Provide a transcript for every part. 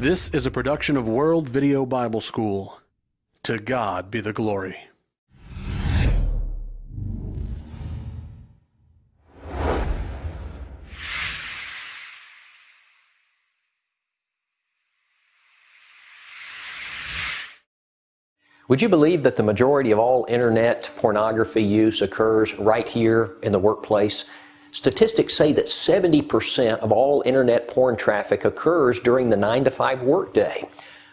This is a production of World Video Bible School. To God be the glory. Would you believe that the majority of all internet pornography use occurs right here in the workplace? Statistics say that 70% of all internet porn traffic occurs during the 9 to 5 workday.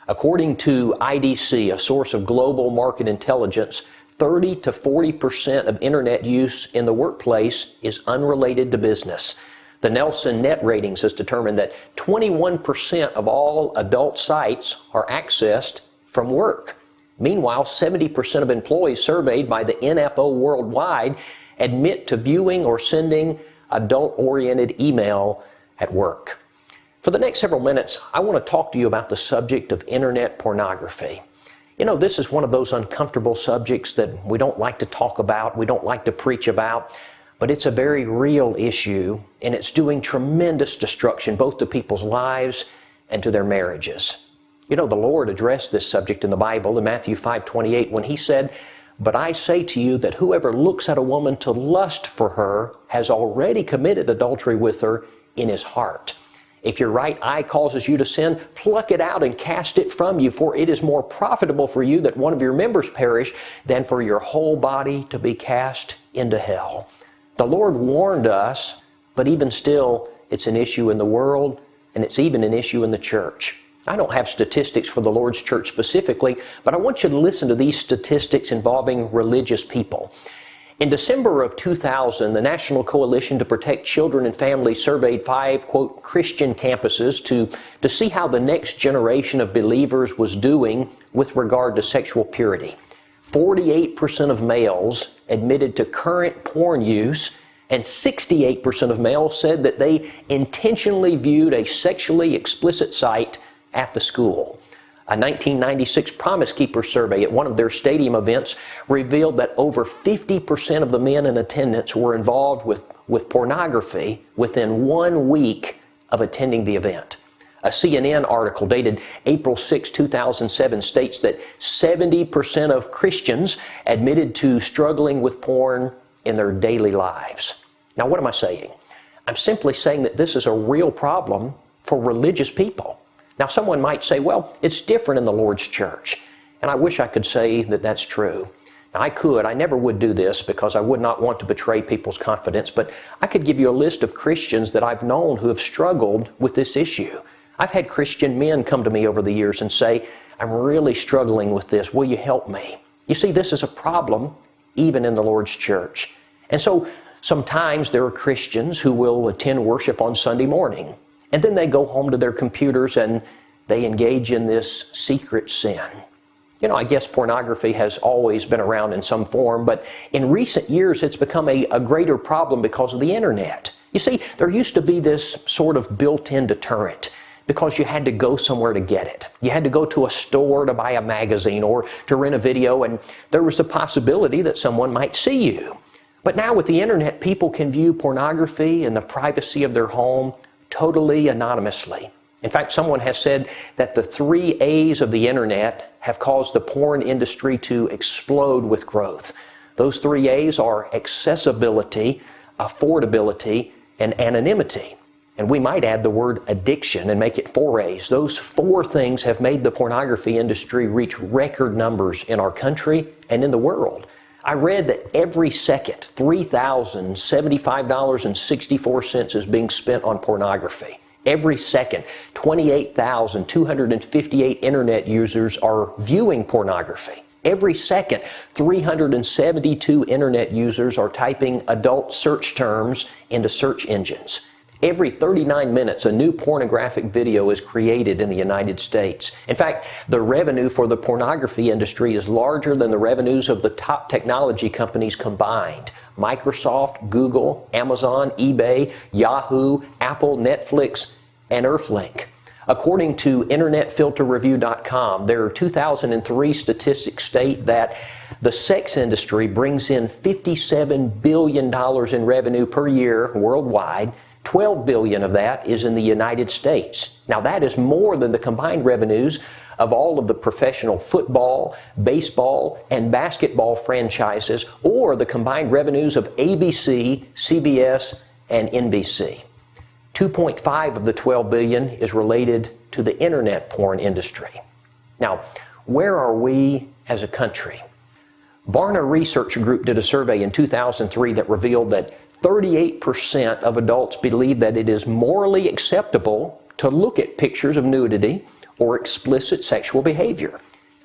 According to IDC, a source of global market intelligence, 30 to 40% of internet use in the workplace is unrelated to business. The Nielsen Net Ratings has determined that 21% of all adult sites are accessed from work. Meanwhile, 70% of employees surveyed by the NFO worldwide admit to viewing or sending adult oriented email at work. For the next several minutes, I want to talk to you about the subject of internet pornography. You know, this is one of those uncomfortable subjects that we don't like to talk about, we don't like to preach about, but it's a very real issue and it's doing tremendous destruction both to people's lives and to their marriages. You know, the Lord addressed this subject in the Bible in Matthew 5:28 when he said, "But I say to you that whoever looks at a woman to lust for her has already committed adultery with her in his heart." If your right eye causes you to sin, pluck it out and cast it from you, for it is more profitable for you that one of your members perish than for your whole body to be cast into hell. The Lord warned us, but even still, it's an issue in the world and it's even an issue in the church. I don't have statistics for the Lord's church specifically, but I want you to listen to these statistics involving religious people. In December of 2000, the National Coalition to Protect Children and Families surveyed five, quote, Christian campuses to, to see how the next generation of believers was doing with regard to sexual purity. 48% of males admitted to current porn use, and 68% of males said that they intentionally viewed a sexually explicit site at the school. A 1996 Promise Keeper survey at one of their stadium events revealed that over 50% of the men in attendance were involved with, with pornography within one week of attending the event. A CNN article dated April 6, 2007 states that 70% of Christians admitted to struggling with porn in their daily lives. Now, what am I saying? I'm simply saying that this is a real problem for religious people. Now, someone might say, well, it's different in the Lord's church. And I wish I could say that that's true. Now, I could. I never would do this because I would not want to betray people's confidence, but I could give you a list of Christians that I've known who have struggled with this issue. I've had Christian men come to me over the years and say, I'm really struggling with this. Will you help me? You see, this is a problem even in the Lord's church. And so sometimes there are Christians who will attend worship on Sunday morning and then they go home to their computers and they engage in this secret sin. You know, I guess pornography has always been around in some form, but in recent years it's become a, a greater problem because of the internet. You see, there used to be this sort of built-in deterrent because you had to go somewhere to get it. You had to go to a store to buy a magazine or to rent a video, and there was a possibility that someone might see you. But now with the internet, people can view pornography in the privacy of their home totally anonymously. In fact, someone has said that the three A's of the internet have caused the porn industry to explode with growth. Those three A's are accessibility, affordability, and anonymity. And we might add the word addiction and make it four A's. Those four things have made the pornography industry reach record numbers in our country and in the world. I read that every second, $3,075.64 is being spent on pornography. Every second, 28,258 internet users are viewing pornography. Every second, 372 internet users are typing adult search terms into search engines. Every 39 minutes, a new pornographic video is created in the United States. In fact, the revenue for the pornography industry is larger than the revenues of the top technology companies combined. Microsoft, Google, Amazon, eBay, Yahoo, Apple, Netflix, and Earthlink. According to InternetFilterReview.com, their 2003 statistics state that the sex industry brings in $57 billion in revenue per year worldwide 12 billion of that is in the United States. Now that is more than the combined revenues of all of the professional football, baseball, and basketball franchises or the combined revenues of ABC, CBS, and NBC. 2.5 of the 12 billion is related to the internet porn industry. Now, where are we as a country? Barna Research Group did a survey in 2003 that revealed that 38% of adults believe that it is morally acceptable to look at pictures of nudity or explicit sexual behavior.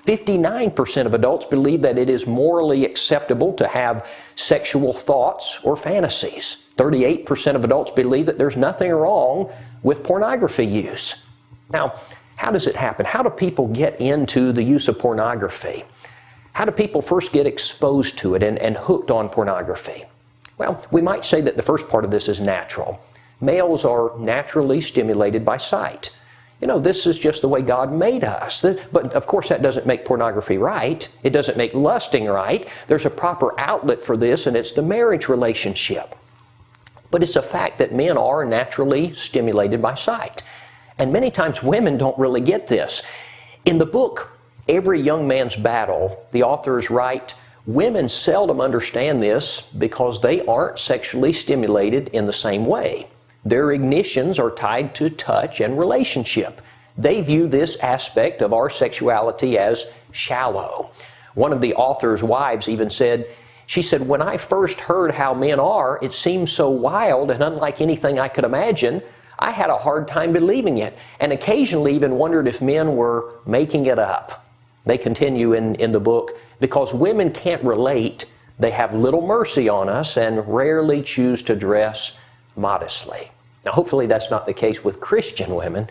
59% of adults believe that it is morally acceptable to have sexual thoughts or fantasies. 38% of adults believe that there's nothing wrong with pornography use. Now, how does it happen? How do people get into the use of pornography? How do people first get exposed to it and, and hooked on pornography? Well, we might say that the first part of this is natural. Males are naturally stimulated by sight. You know, this is just the way God made us. But of course, that doesn't make pornography right. It doesn't make lusting right. There's a proper outlet for this, and it's the marriage relationship. But it's a fact that men are naturally stimulated by sight. And many times women don't really get this. In the book, Every Young Man's Battle, the authors write, Women seldom understand this because they aren't sexually stimulated in the same way. Their ignitions are tied to touch and relationship. They view this aspect of our sexuality as shallow. One of the author's wives even said, she said, When I first heard how men are, it seemed so wild and unlike anything I could imagine. I had a hard time believing it and occasionally even wondered if men were making it up. They continue in, in the book because women can't relate, they have little mercy on us and rarely choose to dress modestly. Now, hopefully, that's not the case with Christian women.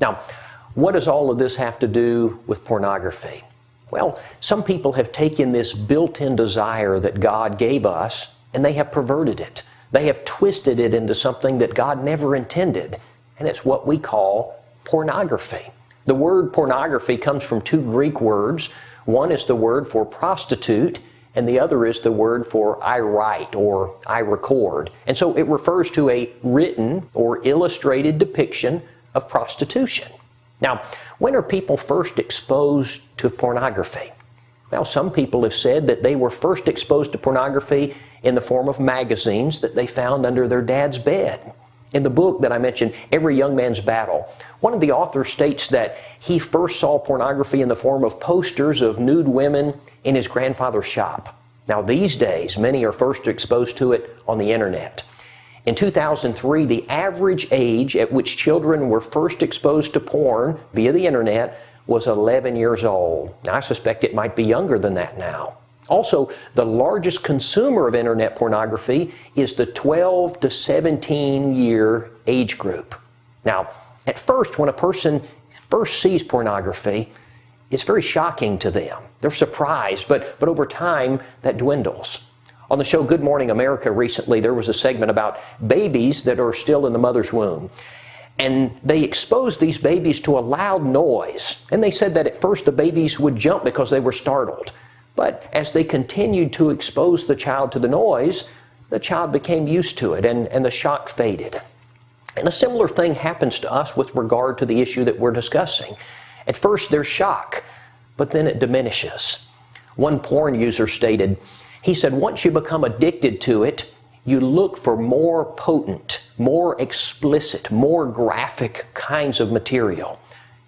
Now, what does all of this have to do with pornography? Well, some people have taken this built in desire that God gave us and they have perverted it. They have twisted it into something that God never intended, and it's what we call pornography. The word pornography comes from two Greek words. One is the word for prostitute, and the other is the word for I write or I record. And so it refers to a written or illustrated depiction of prostitution. Now, when are people first exposed to pornography? Well, some people have said that they were first exposed to pornography in the form of magazines that they found under their dad's bed. In the book that I mentioned, Every Young Man's Battle, one of the authors states that he first saw pornography in the form of posters of nude women in his grandfather's shop. Now, these days, many are first exposed to it on the internet. In 2003, the average age at which children were first exposed to porn via the internet was 11 years old. Now, I suspect it might be younger than that now. Also, the largest consumer of internet pornography is the 12 to 17 year age group. Now, at first, when a person first sees pornography, it's very shocking to them. They're surprised, but, but over time, that dwindles. On the show Good Morning America recently, there was a segment about babies that are still in the mother's womb. And they exposed these babies to a loud noise. And they said that at first the babies would jump because they were startled. But as they continued to expose the child to the noise, the child became used to it and, and the shock faded. And a similar thing happens to us with regard to the issue that we're discussing. At first, there's shock, but then it diminishes. One porn user stated, he said, once you become addicted to it, you look for more potent, more explicit, more graphic kinds of material.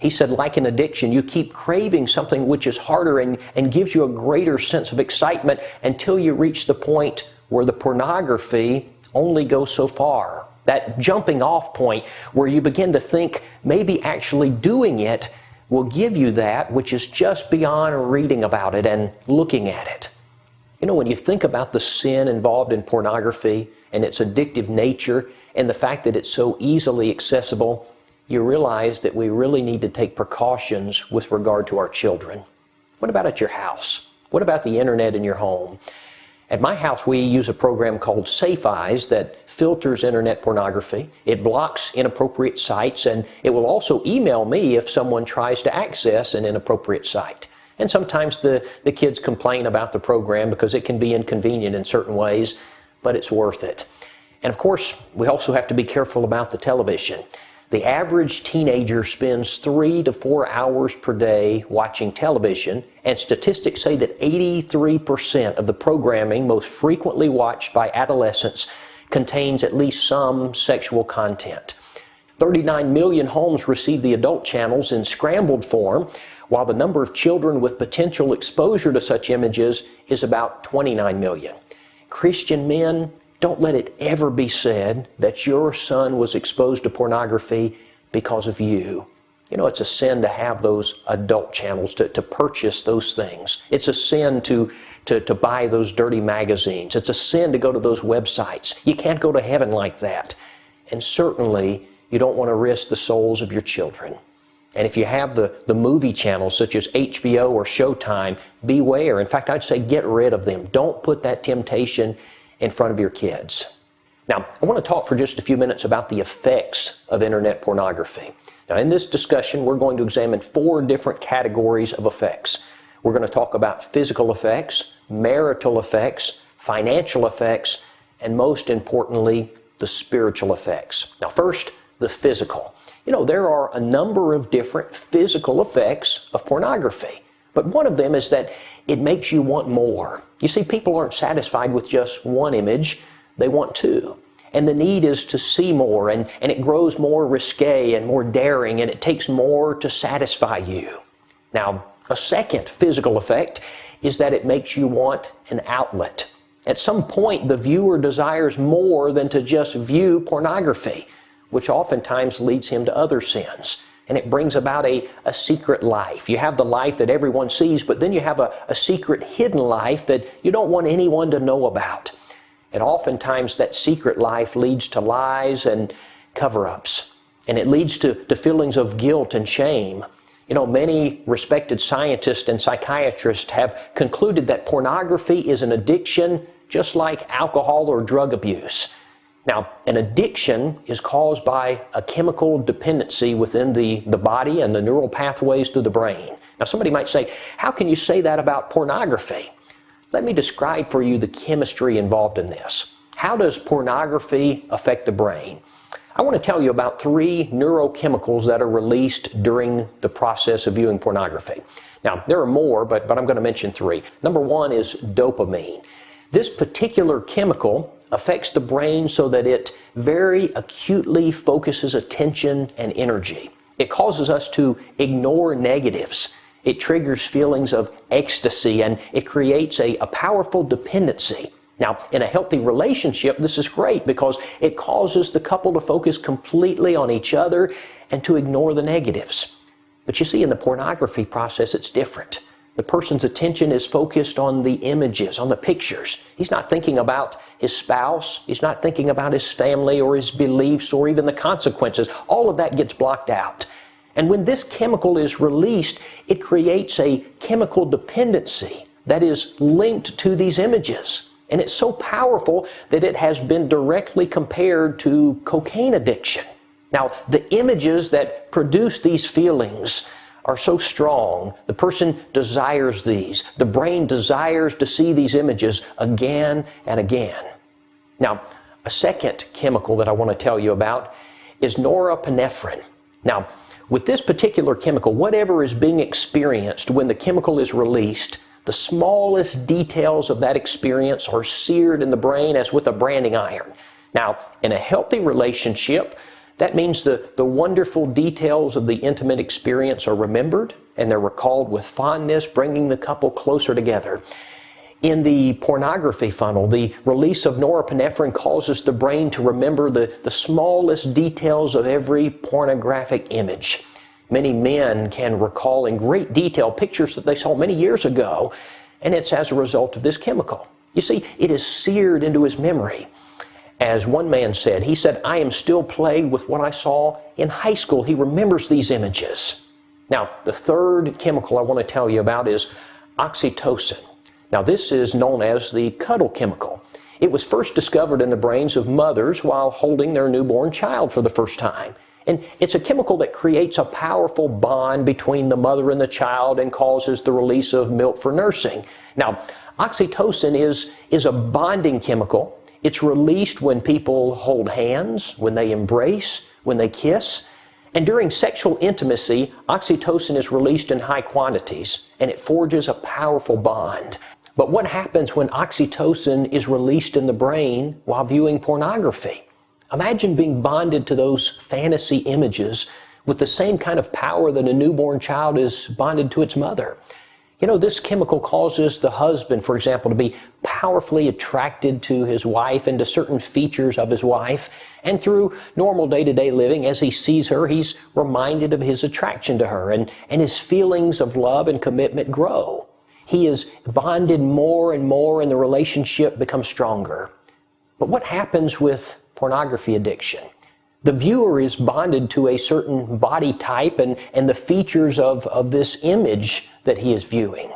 He said, like an addiction, you keep craving something which is harder and, and gives you a greater sense of excitement until you reach the point where the pornography only goes so far. That jumping off point where you begin to think maybe actually doing it will give you that which is just beyond reading about it and looking at it. You know, when you think about the sin involved in pornography and its addictive nature and the fact that it's so easily accessible, you realize that we really need to take precautions with regard to our children. What about at your house? What about the internet in your home? At my house, we use a program called Safe Eyes that filters internet pornography. It blocks inappropriate sites and it will also email me if someone tries to access an inappropriate site. And sometimes the, the kids complain about the program because it can be inconvenient in certain ways, but it's worth it. And of course, we also have to be careful about the television. The average teenager spends three to four hours per day watching television, and statistics say that 83% of the programming most frequently watched by adolescents contains at least some sexual content. 39 million homes receive the adult channels in scrambled form, while the number of children with potential exposure to such images is about 29 million. Christian men, don't let it ever be said that your son was exposed to pornography because of you. You know, it's a sin to have those adult channels, to, to purchase those things. It's a sin to, to, to buy those dirty magazines. It's a sin to go to those websites. You can't go to heaven like that. And certainly, you don't want to risk the souls of your children. And if you have the, the movie channels such as HBO or Showtime, beware. In fact, I'd say get rid of them. Don't put that temptation in front of your kids. Now, I want to talk for just a few minutes about the effects of internet pornography. Now, in this discussion, we're going to examine four different categories of effects. We're going to talk about physical effects, marital effects, financial effects, and most importantly, the spiritual effects. Now, first, the physical. You know, there are a number of different physical effects of pornography, but one of them is that it makes you want more. You see, people aren't satisfied with just one image, they want two. And the need is to see more, and, and it grows more risque and more daring, and it takes more to satisfy you. Now, a second physical effect is that it makes you want an outlet. At some point, the viewer desires more than to just view pornography which oftentimes leads him to other sins. And it brings about a, a secret life. You have the life that everyone sees, but then you have a, a secret hidden life that you don't want anyone to know about. And oftentimes that secret life leads to lies and cover ups. And it leads to, to feelings of guilt and shame. You know, many respected scientists and psychiatrists have concluded that pornography is an addiction just like alcohol or drug abuse. Now, an addiction is caused by a chemical dependency within the, the body and the neural pathways through the brain. Now, somebody might say, How can you say that about pornography? Let me describe for you the chemistry involved in this. How does pornography affect the brain? I want to tell you about three neurochemicals that are released during the process of viewing pornography. Now, there are more, but, but I'm going to mention three. Number one is dopamine. This particular chemical affects the brain so that it very acutely focuses attention and energy. It causes us to ignore negatives. It triggers feelings of ecstasy and it creates a, a powerful dependency. Now, in a healthy relationship, this is great because it causes the couple to focus completely on each other and to ignore the negatives. But you see, in the pornography process, it's different. The person's attention is focused on the images, on the pictures. He's not thinking about his spouse. He's not thinking about his family or his beliefs or even the consequences. All of that gets blocked out. And when this chemical is released, it creates a chemical dependency that is linked to these images. And it's so powerful that it has been directly compared to cocaine addiction. Now, the images that produce these feelings are so strong. The person desires these. The brain desires to see these images again and again. Now, a second chemical that I want to tell you about is norepinephrine. Now, with this particular chemical, whatever is being experienced when the chemical is released, the smallest details of that experience are seared in the brain as with a branding iron. Now, in a healthy relationship, that means the, the wonderful details of the intimate experience are remembered and they're recalled with fondness, bringing the couple closer together. In the pornography funnel, the release of norepinephrine causes the brain to remember the, the smallest details of every pornographic image. Many men can recall in great detail pictures that they saw many years ago, and it's as a result of this chemical. You see, it is seared into his memory. As one man said, he said, I am still plagued with what I saw in high school. He remembers these images. Now, the third chemical I want to tell you about is oxytocin. Now, this is known as the cuddle chemical. It was first discovered in the brains of mothers while holding their newborn child for the first time. And it's a chemical that creates a powerful bond between the mother and the child and causes the release of milk for nursing. Now, oxytocin is, is a bonding chemical It's released when people hold hands, when they embrace, when they kiss. And during sexual intimacy, oxytocin is released in high quantities and it forges a powerful bond. But what happens when oxytocin is released in the brain while viewing pornography? Imagine being bonded to those fantasy images with the same kind of power that a newborn child is bonded to its mother. You know, this chemical causes the husband, for example, to be powerfully attracted to his wife and to certain features of his wife. And through normal day to day living, as he sees her, he's reminded of his attraction to her, and, and his feelings of love and commitment grow. He is bonded more and more, and the relationship becomes stronger. But what happens with pornography addiction? The viewer is bonded to a certain body type and, and the features of, of this image that he is viewing.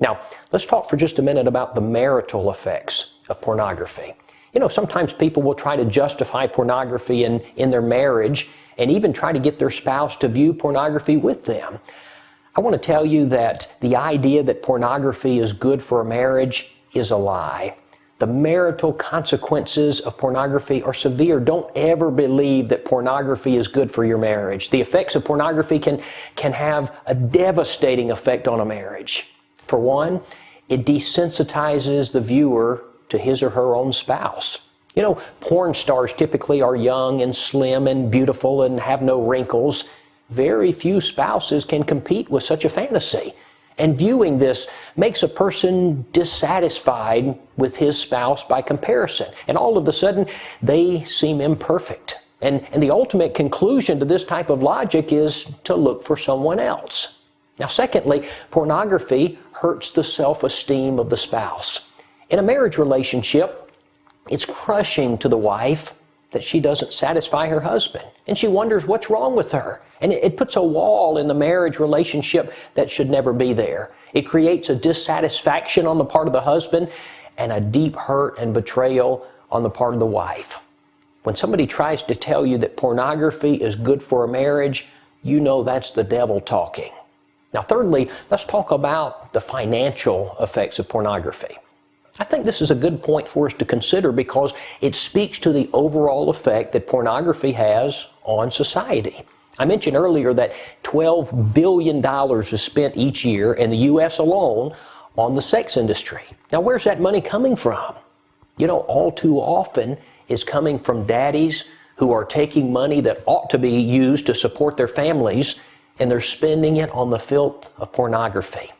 Now, let's talk for just a minute about the marital effects of pornography. You know, sometimes people will try to justify pornography in, in their marriage and even try to get their spouse to view pornography with them. I want to tell you that the idea that pornography is good for a marriage is a lie. The marital consequences of pornography are severe. Don't ever believe that pornography is good for your marriage. The effects of pornography can, can have a devastating effect on a marriage. For one, it desensitizes the viewer to his or her own spouse. You know, porn stars typically are young and slim and beautiful and have no wrinkles. Very few spouses can compete with such a fantasy. And viewing this makes a person dissatisfied with his spouse by comparison. And all of a sudden, they seem imperfect. And, and the ultimate conclusion to this type of logic is to look for someone else. Now, secondly, pornography hurts the self esteem of the spouse. In a marriage relationship, it's crushing to the wife that she doesn't satisfy her husband. And she wonders what's wrong with her. And it, puts a wall in the marriage relationship that should never be there. It creates a dissatisfaction on the part of the husband and a deep hurt and betrayal on the part of the wife. When somebody tries to tell you that pornography is good for a marriage, you know that's the devil talking. Now, thirdly, let's talk about the financial effects of pornography. I think this is a good point for us to consider because it speaks to the overall effect that pornography has on society. I mentioned earlier that $12 billion is spent each year in the U.S. alone on the sex industry. Now, where's that money coming from? You know, all too often is coming from daddies who are taking money that ought to be used to support their families and they're spending it on the filth of pornography.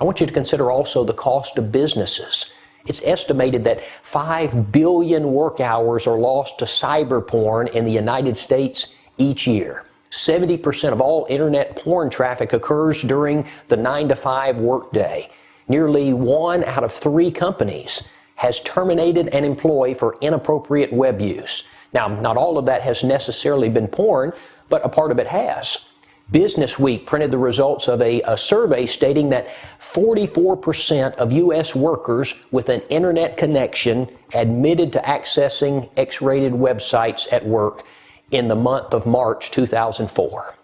I want you to consider also the cost of businesses. It's estimated that 5 billion work hours are lost to cyber porn in the United States each year. 70% of all internet porn traffic occurs during the 9 to 5 workday. Nearly one out of three companies has terminated an employee for inappropriate web use. Now, not all of that has necessarily been porn, but a part of it has. Business Week printed the results of a, a survey stating that 44% of U.S. workers with an internet connection admitted to accessing X rated websites at work in the month of March 2004.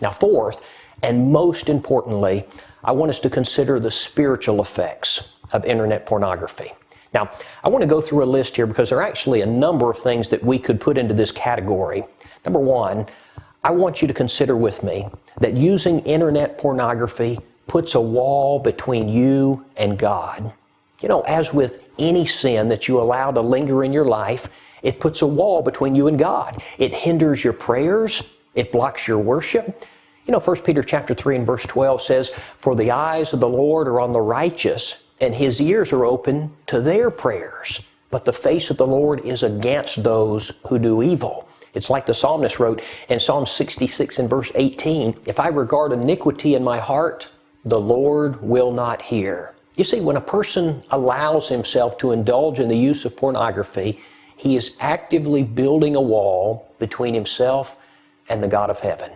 Now, fourth, and most importantly, I want us to consider the spiritual effects of internet pornography. Now, I want to go through a list here because there are actually a number of things that we could put into this category. Number one, I want you to consider with me that using internet pornography puts a wall between you and God. You know, as with any sin that you allow to linger in your life, it puts a wall between you and God. It hinders your prayers, it blocks your worship. You know, 1 Peter chapter 3 and verse 12 says, For the eyes of the Lord are on the righteous, and his ears are open to their prayers. But the face of the Lord is against those who do evil. It's like the psalmist wrote in Psalm 66 and verse 18 If I regard iniquity in my heart, the Lord will not hear. You see, when a person allows himself to indulge in the use of pornography, he is actively building a wall between himself and the God of heaven.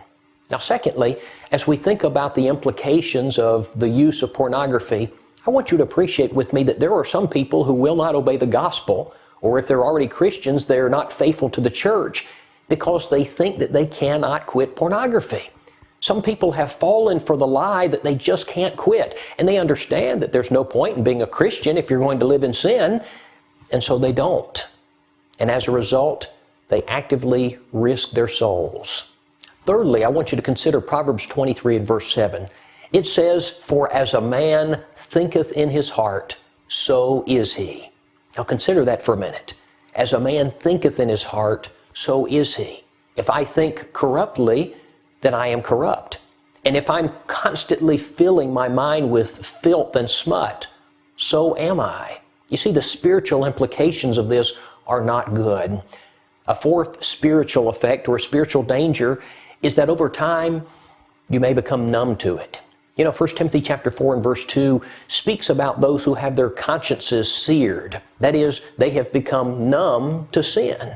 Now, secondly, as we think about the implications of the use of pornography, I want you to appreciate with me that there are some people who will not obey the gospel, or if they're already Christians, they're not faithful to the church because they think that they cannot quit pornography. Some people have fallen for the lie that they just can't quit, and they understand that there's no point in being a Christian if you're going to live in sin. and so they don't. And as a result, they actively risk their souls. Thirdly, I want you to consider Proverbs 23 and verse 7. It says, For as a man thinketh in his heart, so is he. Now consider that for a minute. As a man thinketh in his heart, so is he. If I think corruptly, then I am corrupt. And if I'm constantly filling my mind with filth and smut, so am I. You see, the spiritual implications of this are not good. A fourth spiritual effect or spiritual danger is that over time you may become numb to it. You know, 1 Timothy chapter 4 and verse 2 speaks about those who have their consciences seared. That is, they have become numb to sin.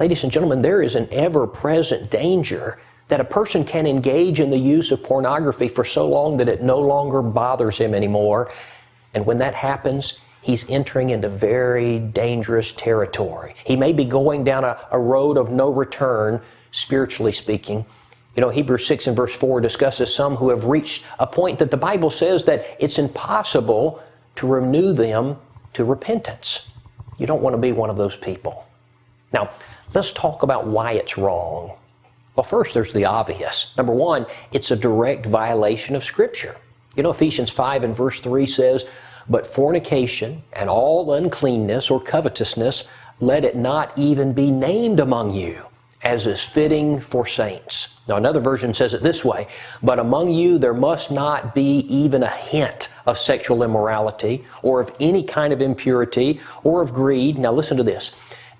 Ladies and gentlemen, there is an ever-present danger that a person can engage in the use of pornography for so long that it no longer bothers him anymore. And when that happens, he's entering into very dangerous territory. He may be going down a, a road of no return, spiritually speaking. You know, Hebrews 6 and verse 4 discusses some who have reached a point that the Bible says that it's impossible to renew them to repentance. You don't want to be one of those people. Now, let's talk about why it's wrong. Well, first, there's the obvious. Number one, it's a direct violation of Scripture. You know, Ephesians 5 and verse 3 says, but fornication and all uncleanness or covetousness, let it not even be named among you, as is fitting for saints. Now, another version says it this way But among you there must not be even a hint of sexual immorality, or of any kind of impurity, or of greed. Now, listen to this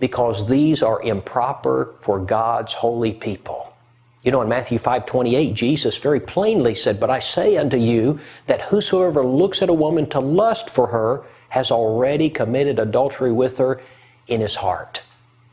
because these are improper for God's holy people. You know, in Matthew 5 28, Jesus very plainly said, But I say unto you that whosoever looks at a woman to lust for her has already committed adultery with her in his heart.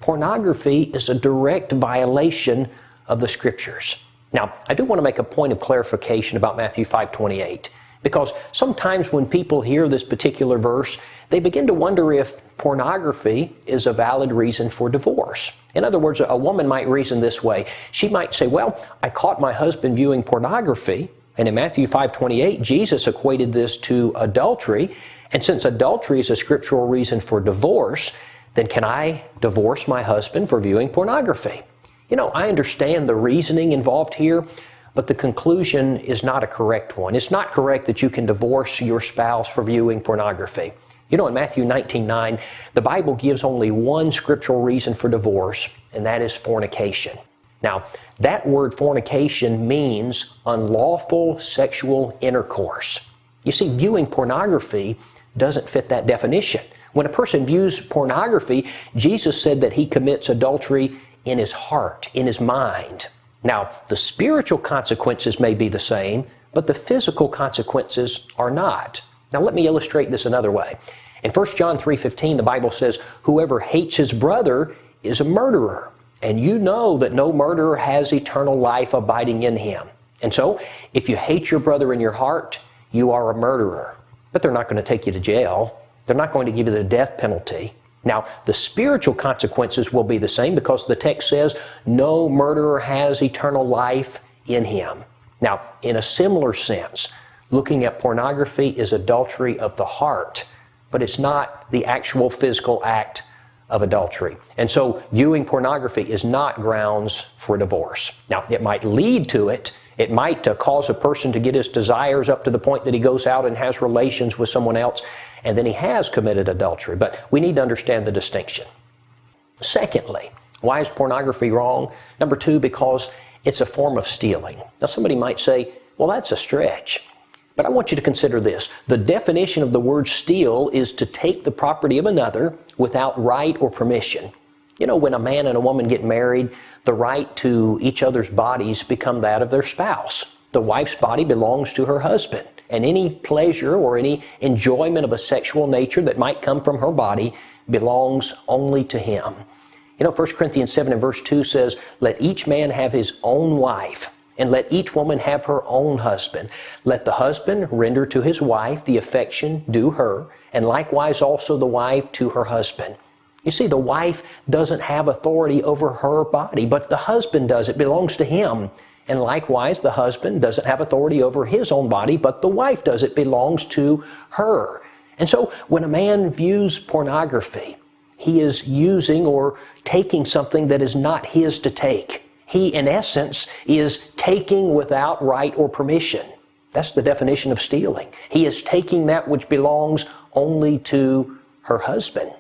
Pornography is a direct violation of the scriptures. Now, I do want to make a point of clarification about Matthew 5 28. Because sometimes when people hear this particular verse, they begin to wonder if pornography is a valid reason for divorce. In other words, a woman might reason this way. She might say, well, I caught my husband viewing pornography, and in Matthew 5.28, Jesus equated this to adultery, and since adultery is a scriptural reason for divorce, then can I divorce my husband for viewing pornography? You know, I understand the reasoning involved here, but the conclusion is not a correct one. It's not correct that you can divorce your spouse for viewing pornography. You know, in Matthew 19 9, the Bible gives only one scriptural reason for divorce, and that is fornication. Now, that word fornication means unlawful sexual intercourse. You see, viewing pornography doesn't fit that definition. When a person views pornography, Jesus said that he commits adultery in his heart, in his mind. Now, the spiritual consequences may be the same, but the physical consequences are not. Now, let me illustrate this another way. In 1 John 3:15, the Bible says, "Whoever hates his brother is a murderer, and you know that no murderer has eternal life abiding in him." And so, if you hate your brother in your heart, you are a murderer. But they're not going to take you to jail. They're not going to give you the death penalty. Now, the spiritual consequences will be the same because the text says, no murderer has eternal life in him. Now, in a similar sense, looking at pornography is adultery of the heart, but it's not the actual physical act of adultery. And so, viewing pornography is not grounds for divorce. Now, it might lead to it. It might uh, cause a person to get his desires up to the point that he goes out and has relations with someone else and then he has committed adultery. But we need to understand the distinction. Secondly, why is pornography wrong? Number two, because it's a form of stealing. Now, somebody might say, well, that's a stretch. But I want you to consider this. The definition of the word steal is to take the property of another without right or permission. You know, when a man and a woman get married, the right to each other's bodies become that of their spouse. The wife's body belongs to her husband and any pleasure or any enjoyment of a sexual nature that might come from her body belongs only to him. You know, 1 Corinthians 7 and verse 2 says, Let each man have his own wife, and let each woman have her own husband. Let the husband render to his wife the affection due her, and likewise also the wife to her husband. You see, the wife doesn't have authority over her body, but the husband does. It belongs to him. And likewise, the husband doesn't have authority over his own body, but the wife does. It belongs to her. And so when a man views pornography, he is using or taking something that is not his to take. He, in essence, is taking without right or permission. That's the definition of stealing. He is taking that which belongs only to her husband.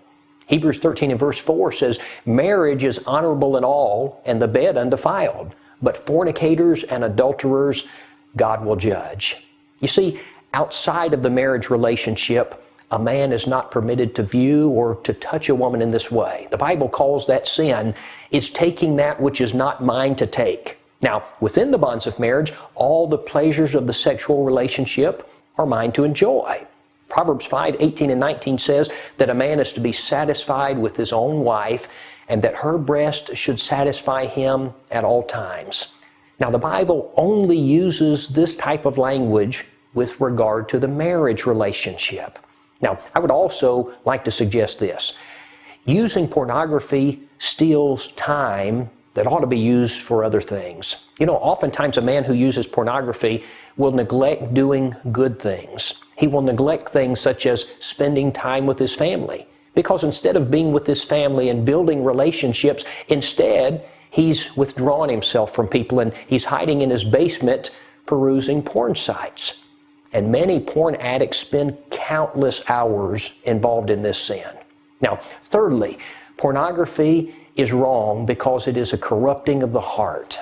Hebrews 13 and verse 4 says, Marriage is honorable in all, and the bed undefiled. But fornicators and adulterers, God will judge. You see, outside of the marriage relationship, a man is not permitted to view or to touch a woman in this way. The Bible calls that sin. It's taking that which is not mine to take. Now, within the bonds of marriage, all the pleasures of the sexual relationship are mine to enjoy. Proverbs 5 18 and 19 says that a man is to be satisfied with his own wife and that her breast should satisfy him at all times. Now, the Bible only uses this type of language with regard to the marriage relationship. Now, I would also like to suggest this using pornography steals time that ought to be used for other things. You know, oftentimes a man who uses pornography will neglect doing good things. He will neglect things such as spending time with his family. Because instead of being with his family and building relationships, instead, he's withdrawn himself from people and he's hiding in his basement perusing porn sites. And many porn addicts spend countless hours involved in this sin. Now, thirdly, pornography is wrong because it is a corrupting of the heart.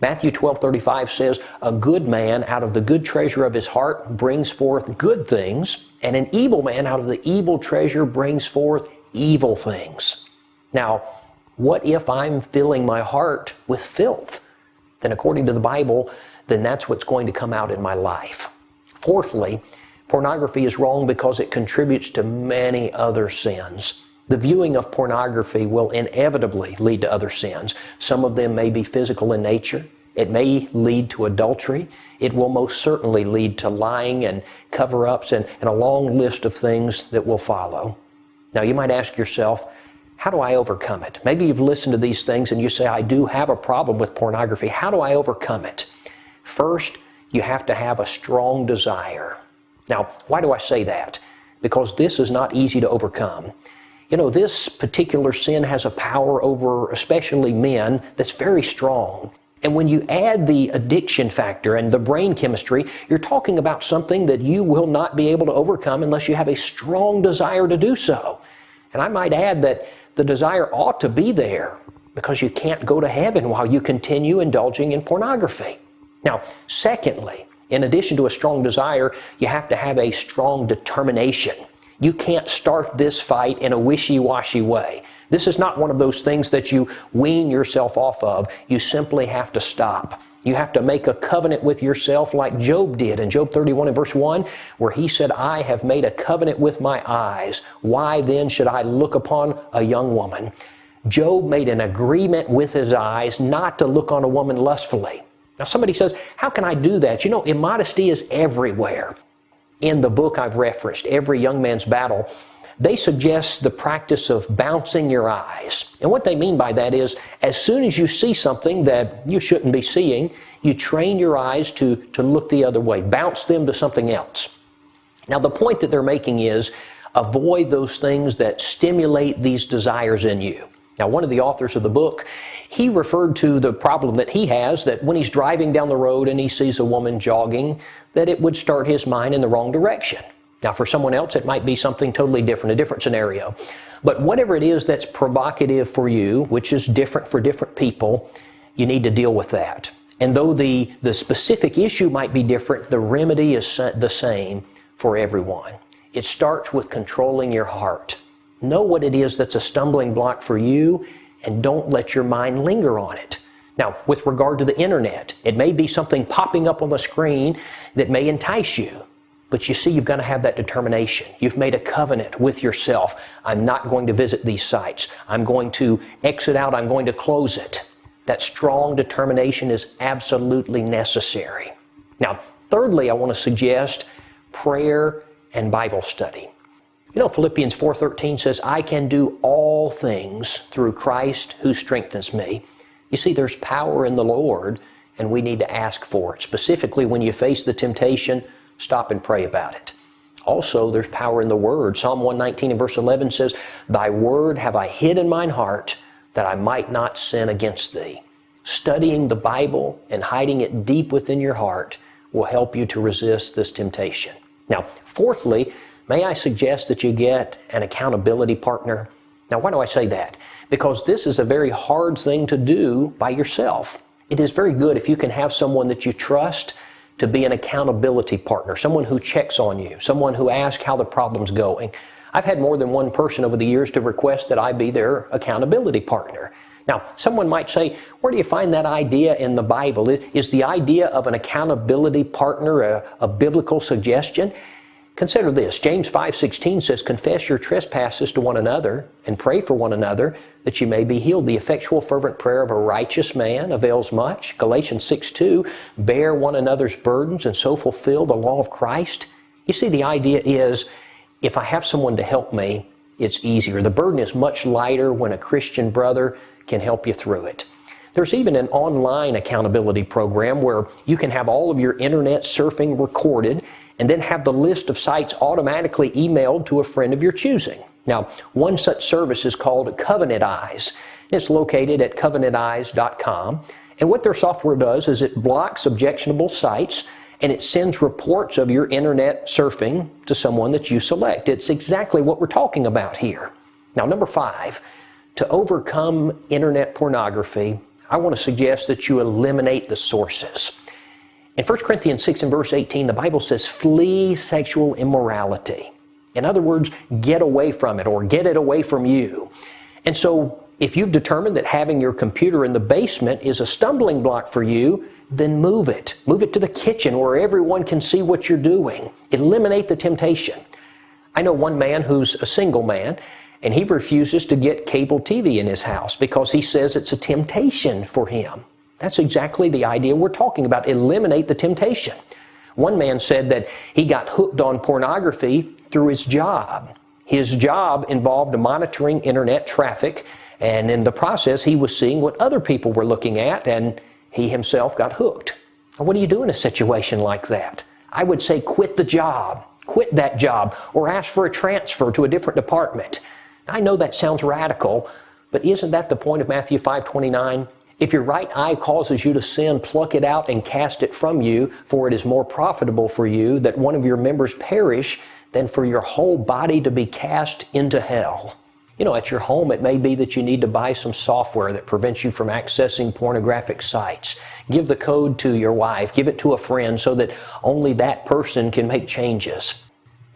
Matthew 12 35 says, A good man out of the good treasure of his heart brings forth good things, and an evil man out of the evil treasure brings forth evil things. Now, what if I'm filling my heart with filth? Then, according to the Bible, then that's what's going to come out in my life. Fourthly, pornography is wrong because it contributes to many other sins. The viewing of pornography will inevitably lead to other sins. Some of them may be physical in nature. It may lead to adultery. It will most certainly lead to lying and cover ups and, and a long list of things that will follow. Now, you might ask yourself, how do I overcome it? Maybe you've listened to these things and you say, I do have a problem with pornography. How do I overcome it? First, you have to have a strong desire. Now, why do I say that? Because this is not easy to overcome. You know, this particular sin has a power over especially men that's very strong. And when you add the addiction factor and the brain chemistry, you're talking about something that you will not be able to overcome unless you have a strong desire to do so. And I might add that the desire ought to be there because you can't go to heaven while you continue indulging in pornography. Now, secondly, in addition to a strong desire, you have to have a strong determination. You can't start this fight in a wishy washy way. This is not one of those things that you wean yourself off of. You simply have to stop. You have to make a covenant with yourself like Job did in Job 31 and verse 1, where he said, I have made a covenant with my eyes. Why then should I look upon a young woman? Job made an agreement with his eyes not to look on a woman lustfully. Now, somebody says, How can I do that? You know, immodesty is everywhere in the book I've referenced, Every Young Man's Battle, they suggest the practice of bouncing your eyes. And what they mean by that is, as soon as you see something that you shouldn't be seeing, you train your eyes to, to look the other way, bounce them to something else. Now, the point that they're making is avoid those things that stimulate these desires in you. Now, one of the authors of the book, he referred to the problem that he has that when he's driving down the road and he sees a woman jogging, that it would start his mind in the wrong direction. Now, for someone else, it might be something totally different, a different scenario. But whatever it is that's provocative for you, which is different for different people, you need to deal with that. And though the, the specific issue might be different, the remedy is the same for everyone. It starts with controlling your heart. Know what it is that's a stumbling block for you and don't let your mind linger on it. Now, with regard to the internet, it may be something popping up on the screen that may entice you. But you see, you've got to have that determination. You've made a covenant with yourself. I'm not going to visit these sites. I'm going to exit out. I'm going to close it. That strong determination is absolutely necessary. Now, thirdly, I want to suggest prayer and Bible study. You know, Philippians 4:13 says, "I can do all things through Christ who strengthens me." You see, there's power in the Lord, and we need to ask for it. Specifically, when you face the temptation, stop and pray about it. Also, there's power in the Word. Psalm 119 and verse 11 says, Thy Word have I hid in mine heart, that I might not sin against Thee. Studying the Bible and hiding it deep within your heart will help you to resist this temptation. Now, fourthly, may I suggest that you get an accountability partner? Now, why do I say that? Because this is a very hard thing to do by yourself. It is very good if you can have someone that you trust to be an accountability partner, someone who checks on you, someone who asks how the problem's going. I've had more than one person over the years to request that I be their accountability partner. Now, someone might say, where do you find that idea in the Bible? Is the idea of an accountability partner a, a biblical suggestion? Consider this. James 5:16 says, "Confess your trespasses to one another and pray for one another that you may be healed. The effectual fervent prayer of a righteous man avails much." Galatians 6:2, "Bear one another's burdens and so fulfill the law of Christ." You see the idea is if I have someone to help me, it's easier. The burden is much lighter when a Christian brother can help you through it. There's even an online accountability program where you can have all of your internet surfing recorded and then have the list of sites automatically emailed to a friend of your choosing. Now, one such service is called Covenant Eyes. It's located at covenanteyes.com. And what their software does is it blocks objectionable sites and it sends reports of your internet surfing to someone that you select. It's exactly what we're talking about here. Now, number five, to overcome internet pornography, I want to suggest that you eliminate the sources. In 1 Corinthians 6 and verse 18, the Bible says, flee sexual immorality. In other words, get away from it or get it away from you. And so, if you've determined that having your computer in the basement is a stumbling block for you, then move it. Move it to the kitchen where everyone can see what you're doing. Eliminate the temptation. I know one man who's a single man, and he refuses to get cable TV in his house because he says it's a temptation for him. That's exactly the idea we're talking about. Eliminate the temptation. One man said that he got hooked on pornography through his job. His job involved monitoring internet traffic, and in the process, he was seeing what other people were looking at, and he himself got hooked. What do you do in a situation like that? I would say quit the job, quit that job, or ask for a transfer to a different department. I know that sounds radical, but isn't that the point of Matthew 5:29? If your right eye causes you to sin, pluck it out and cast it from you, for it is more profitable for you that one of your members perish than for your whole body to be cast into hell. You know, at your home, it may be that you need to buy some software that prevents you from accessing pornographic sites. Give the code to your wife, give it to a friend so that only that person can make changes.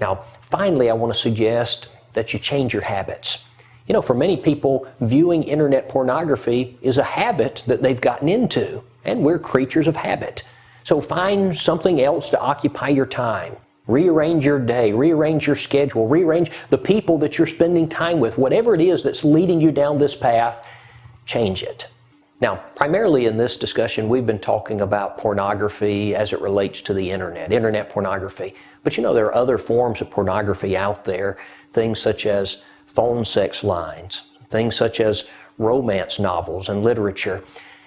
Now, finally, I want to suggest that you change your habits. You know, for many people, viewing internet pornography is a habit that they've gotten into, and we're creatures of habit. So find something else to occupy your time. Rearrange your day, rearrange your schedule, rearrange the people that you're spending time with. Whatever it is that's leading you down this path, change it. Now, primarily in this discussion, we've been talking about pornography as it relates to the internet, internet pornography. But you know, there are other forms of pornography out there, things such as phone sex lines, things such as romance novels and literature.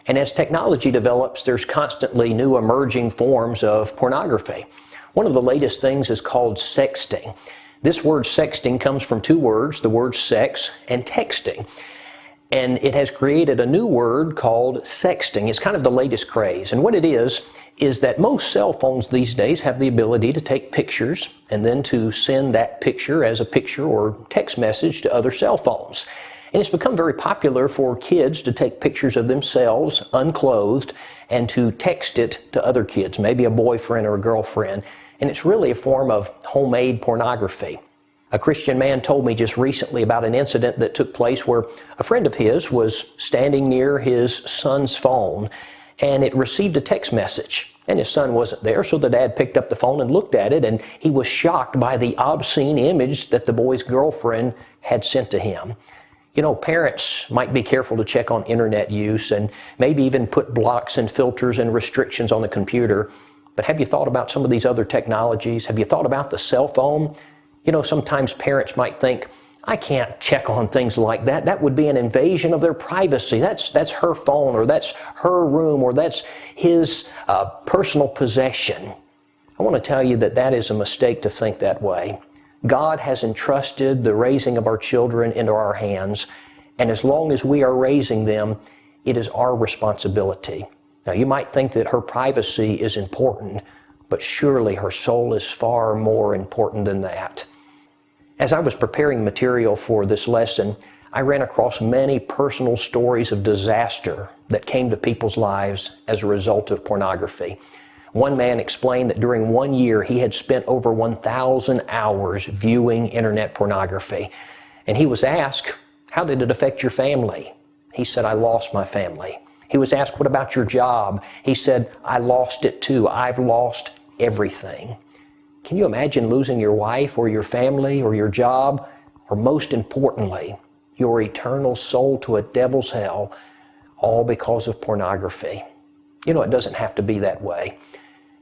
And as technology develops, there's constantly new emerging forms of pornography. One of the latest things is called sexting. This word sexting comes from two words, the word sex and texting. And it has created a new word called sexting. It's kind of the latest craze. And what it is, is that most cell phones these days have the ability to take pictures and then to send that picture as a picture or text message to other cell phones. And it's become very popular for kids to take pictures of themselves unclothed and to text it to other kids, maybe a boyfriend or a girlfriend. And it's really a form of homemade pornography. A Christian man told me just recently about an incident that took place where a friend of his was standing near his son's phone and it received a text message. And his son wasn't there, so the dad picked up the phone and looked at it, and he was shocked by the obscene image that the boy's girlfriend had sent to him. You know, parents might be careful to check on internet use and maybe even put blocks and filters and restrictions on the computer. But have you thought about some of these other technologies? Have you thought about the cell phone? You know, sometimes parents might think, I can't check on things like that. That would be an invasion of their privacy. That's, that's her phone, or that's her room, or that's his uh, personal possession. I want to tell you that that is a mistake to think that way. God has entrusted the raising of our children into our hands, and as long as we are raising them, it is our responsibility. Now, you might think that her privacy is important, but surely her soul is far more important than that. As I was preparing material for this lesson, I ran across many personal stories of disaster that came to people's lives as a result of pornography. One man explained that during one year he had spent over 1,000 hours viewing internet pornography. And he was asked, How did it affect your family? He said, I lost my family. He was asked, What about your job? He said, I lost it too. I've lost everything. Can you imagine losing your wife or your family or your job? Or most importantly, your eternal soul to a devil's hell, all because of pornography? You know, it doesn't have to be that way.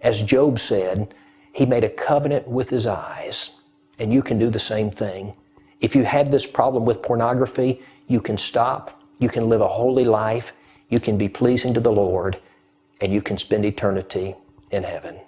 As Job said, he made a covenant with his eyes, and you can do the same thing. If you have this problem with pornography, you can stop, you can live a holy life, you can be pleasing to the Lord, and you can spend eternity in heaven.